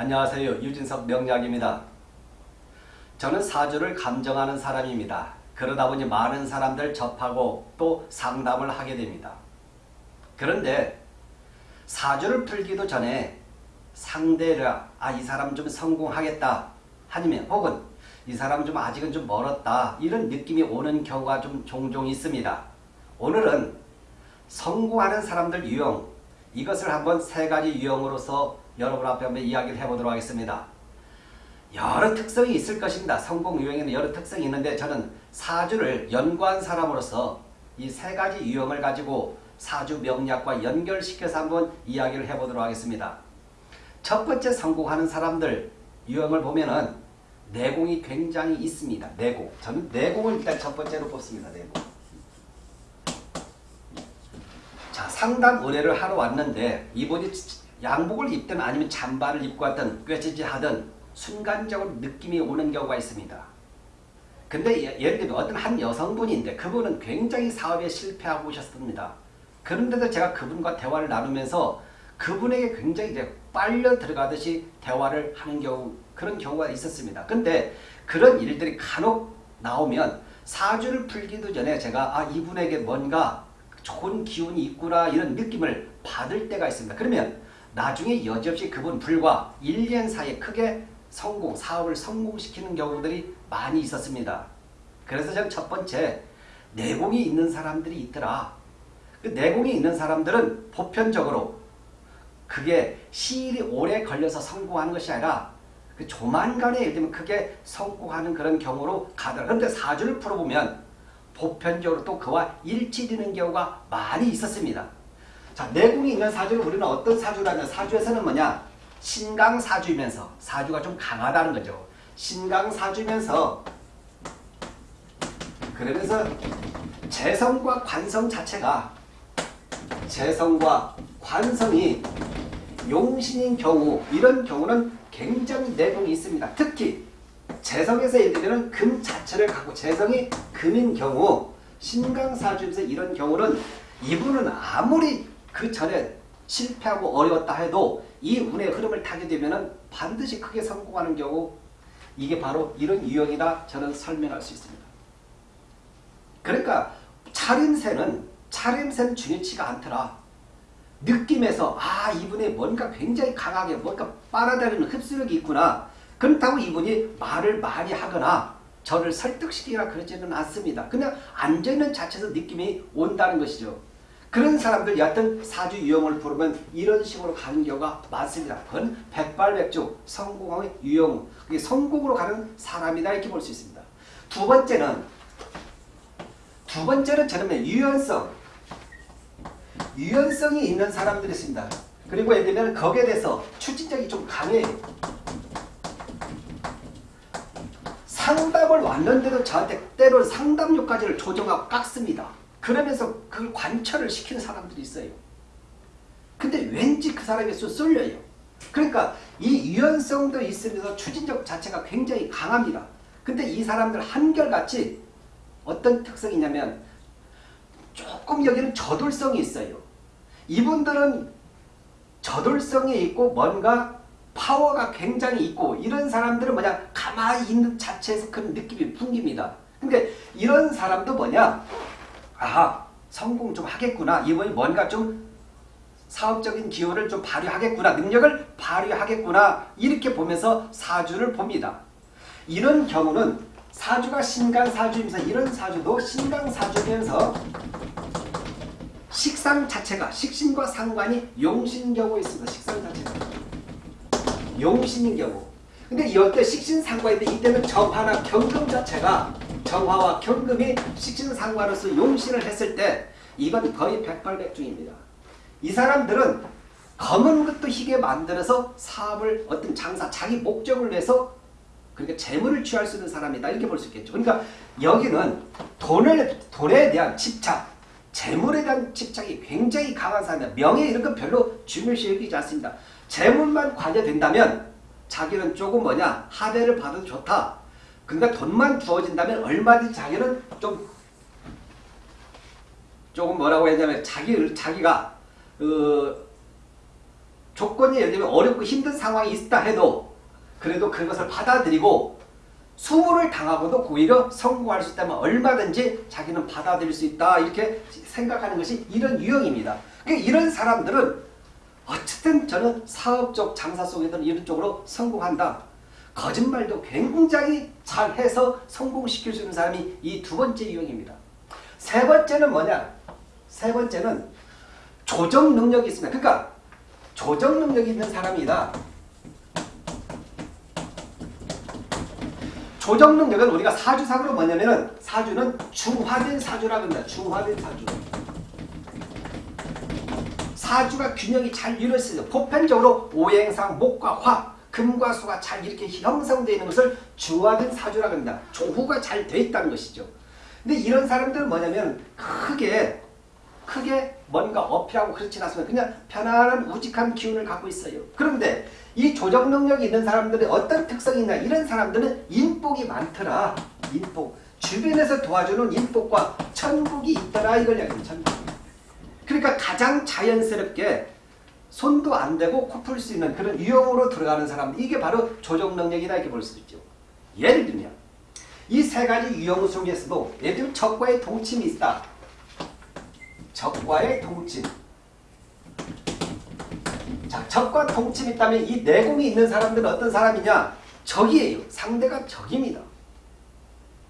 안녕하세요. 유진석 명약입니다. 저는 사주를 감정하는 사람입니다. 그러다 보니 많은 사람들 접하고 또 상담을 하게 됩니다. 그런데 사주를 풀기도 전에 상대가 아이 사람 좀 성공하겠다 아니면 혹은 이 사람 좀 아직은 좀 멀었다 이런 느낌이 오는 경우가 좀 종종 있습니다. 오늘은 성공하는 사람들 유형 이것을 한번 세 가지 유형으로서 여러분 앞에 한번 이야기를 해보도록 하겠습니다. 여러 특성이 있을 것입니다. 성공 유형에는 여러 특성이 있는데 저는 사주를 연구한 사람으로서 이 세 가지 유형을 가지고 사주 명략과 연결시켜서 한번 이야기를 해보도록 하겠습니다. 첫 번째 성공하는 사람들 유형을 보면은 내공이 굉장히 있습니다. 내공. 저는 내공을 일단 첫 번째로 뽑습니다. 내공. 자, 상담 의뢰를 하러 왔는데 이분이 양복을 입든 아니면 잠바를 입고 왔든 꿰지지 하든 순간적으로 느낌이 오는 경우가 있습니다. 근데 예를 들면 어떤 한 여성분인데 그분은 굉장히 사업에 실패하고 오셨습니다. 그런데도 제가 그분과 대화를 나누면서 그분에게 굉장히 이제 빨려 들어가듯이 대화를 하는 경우 그런 경우가 있었습니다. 근데 그런 일들이 간혹 나오면 사주를 풀기도 전에 제가 아 이분에게 뭔가 좋은 기운이 있구나 이런 느낌을 받을 때가 있습니다. 그러면 나중에 여지없이 그분 불과 1년 사이에 크게 성공, 사업을 성공시키는 경우들이 많이 있었습니다. 그래서 저는 첫 번째 내공이 있는 사람들이 있더라. 그 내공이 있는 사람들은 보편적으로 그게 시일이 오래 걸려서 성공하는 것이 아니라 그 조만간에 예를 들면 크게 성공하는 그런 경우로 가더라. 그런데 사주를 풀어보면 보편적으로 또 그와 일치되는 경우가 많이 있었습니다. 자, 내공이 있는 사주를 우리는 어떤 사주라면 사주에서는 뭐냐? 신강사주이면서 사주가 좀 강하다는 거죠. 신강사주면서 그러면서 재성과 관성 자체가 재성과 관성이 용신인 경우 이런 경우는 굉장히 내공이 있습니다. 특히 재성에서 예를 들면 금 자체를 갖고 재성이 금인 경우 신강사주에서 이런 경우는 이분은 아무리 그 전에 실패하고 어려웠다 해도 이 운의 흐름을 타게 되면 반드시 크게 성공하는 경우 이게 바로 이런 유형이다 저는 설명할 수 있습니다. 그러니까 차림새는 차림새는 중요치가 않더라. 느낌에서 아 이분의 뭔가 굉장히 강하게 뭔가 빨아들이는 흡수력이 있구나. 그렇다고 이분이 말을 많이 하거나 저를 설득시키거나 그러지는 않습니다. 그냥 앉아있는 자체에서 느낌이 온다는 것이죠. 그런 사람들 여하튼 사주 유형을 부르면 이런 식으로 가는 경우가 많습니다. 그건 백발백중 성공의 유형, 그게 성공으로 가는 사람이다 이렇게 볼 수 있습니다. 두 번째는 두 번째는 저는 유연성, 유연성이 있는 사람들이 있습니다. 그리고 예를 들면 거기에 대해서 추진력이 좀 강해요. 상담을 왔는데도 저한테 때로 상담료까지를 조정하고 깎습니다. 그러면서 그걸 관철을 시키는 사람들이 있어요. 근데 왠지 그 사람이 쏠려요. 그러니까 이 유연성도 있으면서 추진력 자체가 굉장히 강합니다. 근데 이 사람들 한결같이 어떤 특성이 있냐면 조금 여기는 저돌성이 있어요. 이분들은 저돌성이 있고 뭔가 파워가 굉장히 있고 이런 사람들은 뭐냐 가만히 있는 자체에서 그런 느낌이 풍깁니다. 근데 이런 사람도 뭐냐 아하 성공 좀 하겠구나. 이번에 뭔가 좀 사업적인 기호를 좀 발휘하겠구나. 능력을 발휘하겠구나. 이렇게 보면서 사주를 봅니다. 이런 경우는 사주가 신강사주이면서 이런 사주도 신강사주면서 식상 자체가 식신과 상관이 용신 경우에 있습니다. 식상 자체가. 용신인 경우. 근데 이럴 때? 식신 상관인데 이때는 정화나 경금 자체가 정화와 경금이 식신상관으로서 용신을 했을 때 이건 거의 백발백중입니다. 이 사람들은 검은 것도 희게 만들어서 사업을 어떤 장사 자기 목적을 위해서 그러니까 재물을 취할 수 있는 사람이다 이렇게 볼 수 있겠죠. 그러니까 여기는 돈을 돈에 대한 집착, 재물에 대한 집착이 굉장히 강한 사람이다. 명예 이런 건 별로 중요시 여기지 않습니다. 재물만 관여된다면 자기는 조금 뭐냐 하대를 받아도 좋다. 그러니까 돈만 주어진다면 얼마든지 자기는 좀 조금 뭐라고 했냐면 자기 자기가 어, 조건이 예를 들면 어렵고 힘든 상황이 있다 해도 그래도 그것을 받아들이고 수모를 당하고도 오히려 성공할 수 있다면 얼마든지 자기는 받아들일 수 있다 이렇게 생각하는 것이 이런 유형입니다. 그러니까 이런 사람들은 어쨌든 저는 사업적 장사 속에서는 이런 쪽으로 성공한다. 거짓말도 굉장히 잘해서 성공시킬 수 있는 사람이 이 두 번째 유형입니다. 세 번째는 뭐냐? 세 번째는 조정 능력이 있습니다. 그러니까 조정 능력이 있는 사람이다. 조정 능력은 우리가 사주상으로 뭐냐면은 사주는 중화된 사주라고 합니다. 중화된 사주. 사주가 균형이 잘 이루어져요. 보편적으로 오행상 목과 화, 금과 수가 잘 이렇게 형성되어 있는 것을 중화된 사주라고 합니다. 조후가 잘돼 있다는 것이죠. 근데 이런 사람들은 뭐냐면 크게 크게 뭔가 어필하고 그렇진 않습니다. 그냥 편안한 우직한 기운을 갖고 있어요. 그런데 이 조정 능력이 있는 사람들의 어떤 특성이 있냐 이런 사람들은 인복이 많더라. 인복. 주변에서 도와주는 인복과 천국이 있더라 이걸 이야기합니다. 천국. 그러니까 가장 자연스럽게 손도 안 대고 코 풀 수 있는 그런 유형으로 들어가는 사람 이게 바로 조정 능력이다 이렇게 볼 수 있죠. 예를 들면 이 세 가지 유형 속에서도 예를 들면 적과의 동침이 있다. 적과의 동침. 자, 적과 동침이 있다면 이 내공이 있는 사람들은 어떤 사람이냐? 적이에요. 상대가 적입니다.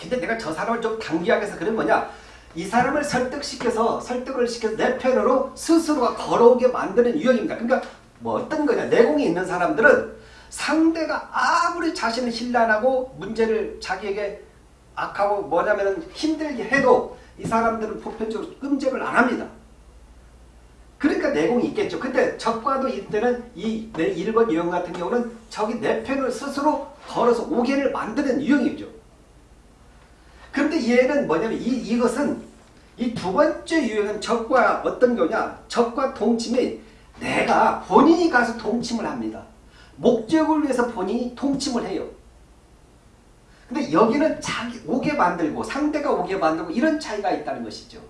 근데 내가 저 사람을 좀 당기하기 위해서 그런 뭐냐? 이 사람을 설득시켜서 설득을 시켜서 내 편으로 스스로가 걸어오게 만드는 유형입니다. 그러니까 뭐 어떤 거냐? 내공이 있는 사람들은 상대가 아무리 자신을 신란하고 문제를 자기에게 악하고 뭐냐면 힘들게 해도 이 사람들은 보편적으로 끔찍을 안 합니다. 그러니까 내공이 있겠죠. 근데 적과도 이때는 이내 1번 유형 같은 경우는 적이 내 편을 스스로 걸어서 오게를 만드는 유형이죠. 그런데 얘는 뭐냐면 이, 이것은 이 두 번째 유형은 적과 어떤 거냐 적과 동침이 내가 본인이 가서 동침을 합니다. 목적을 위해서 본인이 동침을 해요. 근데 여기는 자기 오게 만들고 상대가 오게 만들고 이런 차이가 있다는 것이죠.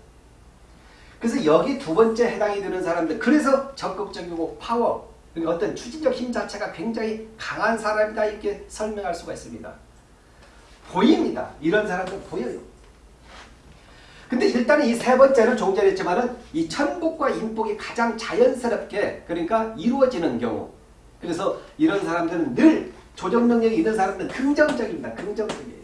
그래서 여기 두 번째 해당이 되는 사람들 그래서 적극적이고 파워 그러니까 어떤 추진적 힘 자체가 굉장히 강한 사람이다 이렇게 설명할 수가 있습니다. 보입니다. 이런 사람들 보여요. 근데 일단 이 세 번째는 조금 전에 했지만은 이 천복과 인복이 가장 자연스럽게 그러니까 이루어지는 경우 그래서 이런 사람들은 늘 조정 능력이 있는 사람들은 긍정적입니다. 긍정적이에요.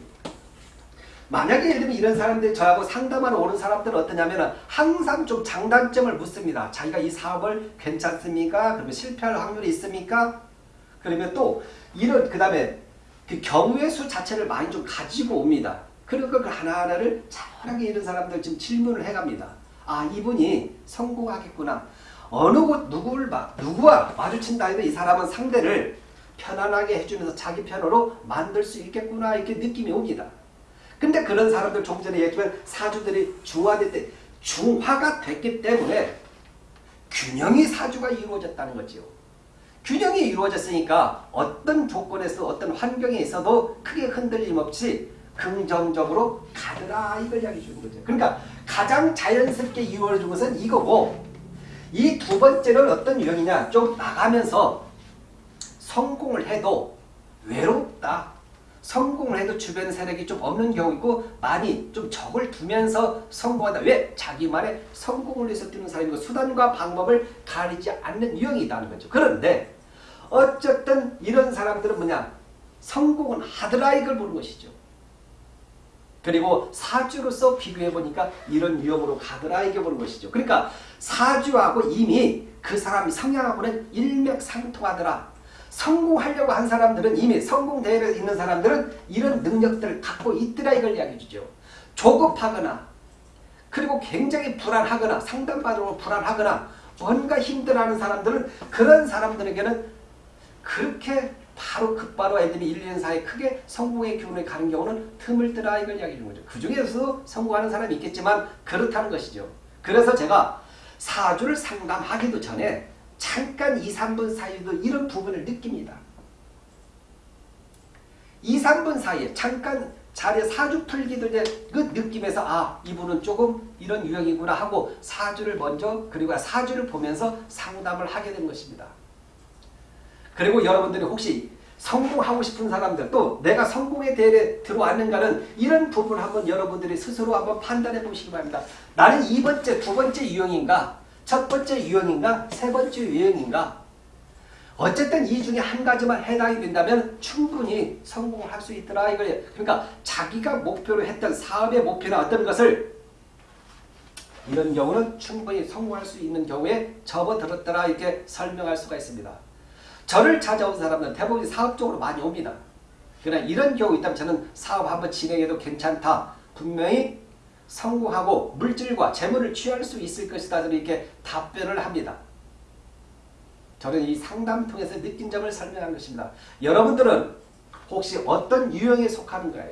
만약에 예를 들면 이런 사람들이 저하고 상담하러 오는 사람들은 어떠냐면 항상 좀 장단점을 묻습니다. 자기가 이 사업을 괜찮습니까? 그러면 실패할 확률이 있습니까? 그러면 또 이런 그 다음에 그 경우의 수 자체를 많이 좀 가지고 옵니다. 그러니까 그 하나하나를 차분하게 이런 사람들 지금 질문을 해갑니다. 아 이분이 성공하겠구나. 어느 곳 누구를 막 누구와 마주친다 해도 이 사람은 상대를 편안하게 해주면서 자기 편으로 만들 수 있겠구나 이렇게 느낌이 옵니다. 근데 그런 사람들 조금 전에 얘기했지만 사주들이 중화될 때 중화가 됐기 때문에 균형이 사주가 이루어졌다는 거지요. 균형이 이루어졌으니까 어떤 조건에서 어떤 환경에 있어도 크게 흔들림 없이 긍정적으로 가더라 이걸 이야기해 주는 거죠. 그러니까 가장 자연스럽게 이루어진 것은 이거고 이 두 번째는 어떤 유형이냐 좀 나가면서 성공을 해도 외롭다. 성공을 해도 주변 세력이 좀 없는 경우이고 많이 좀 적을 두면서 성공한다. 왜? 자기만의 성공을 위해서 뛰는 사람이고 수단과 방법을 가리지 않는 유형이라는 거죠. 그런데 어쨌든 이런 사람들은 뭐냐? 성공은 하더라 이걸 보는 것이죠. 그리고 사주로서 비교해보니까 이런 유형으로 가더라 이게 보는 것이죠. 그러니까 사주하고 이미 그 사람이 성향하고는 일맥상통하더라. 성공하려고 한 사람들은 이미 성공 대회에 있는 사람들은 이런 능력들을 갖고 있더라 이걸 이야기해 주죠. 조급하거나 그리고 굉장히 불안하거나 상담받으러 불안하거나 뭔가 힘들어하는 사람들은 그런 사람들에게는 그렇게 바로 급바로 애들이 1, 2년 사이에 크게 성공의 기운에 가는 경우는 드물더라 이걸 이야기해 주는 거죠. 그 중에서 성공하는 사람이 있겠지만 그렇다는 것이죠. 그래서 제가 사주를 상담하기도 전에 잠깐 2, 3분 사이에도 이런 부분을 느낍니다. 2, 3분 사이에 잠깐 자리에 사주 풀기도 이제 그 느낌에서 아 이분은 조금 이런 유형이구나 하고 사주를 먼저 그리고 사주를 보면서 상담을 하게 된 것입니다. 그리고 여러분들이 혹시 성공하고 싶은 사람들 또 내가 성공의 대회에 들어왔는가는 이런 부분을 한번 여러분들이 스스로 한번 판단해 보시기 바랍니다. 나는 이 번째, 두 번째 유형인가? 첫 번째 유형인가? 세 번째 유형인가? 어쨌든 이 중에 한 가지만 해당이 된다면 충분히 성공을 할 수 있더라 이거예요. 그러니까 자기가 목표로 했던 사업의 목표나 어떤 것을 이런 경우는 충분히 성공할 수 있는 경우에 접어들었더라 이렇게 설명할 수가 있습니다. 저를 찾아온 사람들은 대부분 사업적으로 많이 옵니다. 그러나 이런 경우 있다면 저는 사업 한번 진행해도 괜찮다. 분명히 성공하고 물질과 재물을 취할 수 있을 것이다. 이렇게 답변을 합니다. 저는 이 상담 통해서 느낀 점을 설명한 것입니다. 여러분들은 혹시 어떤 유형에 속하는가요?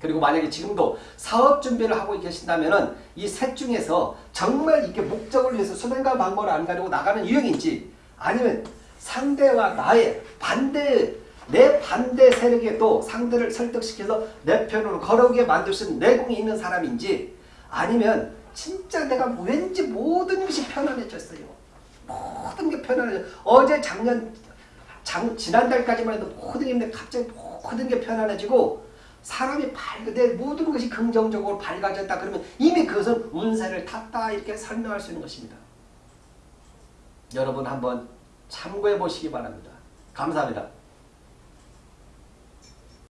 그리고 만약에 지금도 사업 준비를 하고 계신다면 이셋 중에서 정말 이게 목적을 위해서 수행과 방법을 안 가지고 나가는 유형인지 아니면 상대와 나의 반대 내 반대 세력에 또 상대를 설득시켜서 내 편으로 걸어오게 만들 수 있는 내공이 있는 사람인지 아니면 진짜 내가 왠지 모든 것이 편안해졌어요. 모든 게 편안해져. 어제 작년 장, 지난달까지만 해도 모든 게 갑자기 모든 게 편안해지고 사람이 밝은데 모든 것이 긍정적으로 밝아졌다 그러면 이미 그것은 운세를 탔다 이렇게 설명할 수 있는 것입니다. 여러분 한번 참고해 보시기 바랍니다. 감사합니다.